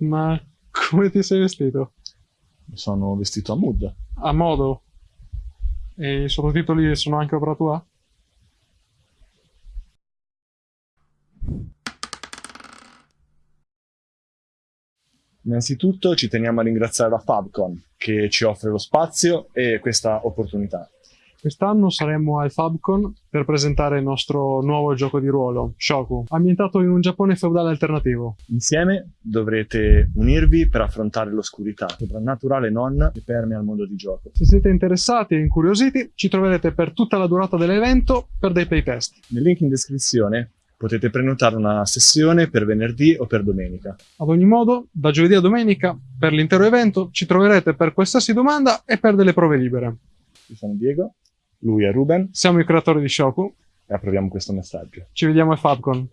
Ma come ti sei vestito? Mi sono vestito a mood. A modo? E i sottotitoli sono anche opera tua? Innanzitutto ci teniamo a ringraziare la Fabcon che ci offre lo spazio e questa opportunità. Quest'anno saremo al Fabcon per presentare il nostro nuovo gioco di ruolo, Shoku, ambientato in un Giappone feudale alternativo. Insieme dovrete unirvi per affrontare l'oscurità, soprannaturale non, che permea il mondo di gioco. Se siete interessati e incuriositi, ci troverete per tutta la durata dell'evento per dei playtest. Nel link in descrizione potete prenotare una sessione per venerdì o per domenica. Ad ogni modo, da giovedì a domenica, per l'intero evento, ci troverete per qualsiasi domanda e per delle prove libere. Io sono Diego, lui è Ruben Siamo i creatori di Shoku, e approviamo questo messaggio. ci vediamo al Fabcon.